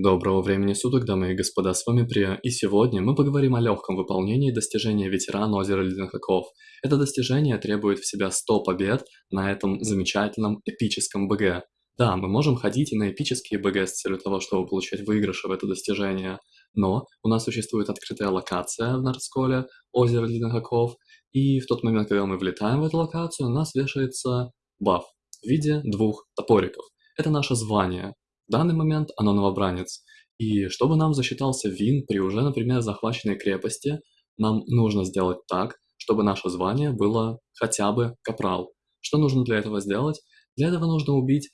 Доброго времени суток, дамы и господа, с вами Прия, и сегодня мы поговорим о легком выполнении достижения ветерана озера Ледяных оков. Это достижение требует в себя 100 побед на этом замечательном эпическом БГ. Да, мы можем ходить и на эпические БГ с целью того, чтобы получать выигрыши в это достижение, но у нас существует открытая локация в Нордсколе, озеро Ледяных оков, и в тот момент, когда мы влетаем в эту локацию, у нас вешается баф в виде двух топориков. Это наше звание, в данный момент оно новобранец. И чтобы нам засчитался вин при уже, например, захваченной крепости, нам нужно сделать так, чтобы наше звание было хотя бы капрал. Что нужно для этого сделать? Для этого нужно убить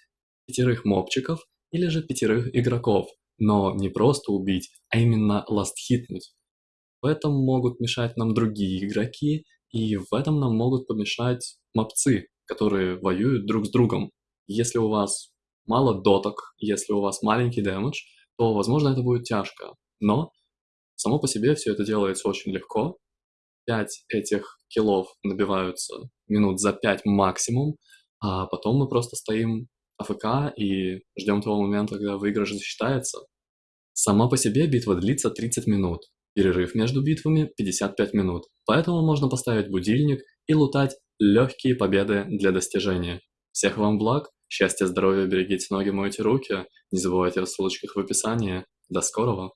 пятерых мобчиков или же пятерых игроков. Но не просто убить, а именно ласт-хитнуть. В этом могут мешать нам другие игроки, и в этом нам могут помешать мобцы, которые воюют друг с другом. Если у вас мало доток, если у вас маленький дэмэдж, то, возможно, это будет тяжко. Но само по себе все это делается очень легко. 5 этих киллов набиваются минут за 5 максимум, а потом мы просто стоим АФК и ждем того момента, когда выигрыш засчитается. Сама по себе битва длится 30 минут, перерыв между битвами 55 минут, поэтому можно поставить будильник и лутать легкие победы для достижения. Всех вам благ, Счастья, здоровья, берегите ноги, мойте руки. Не забывайте о ссылочках в описании. До скорого!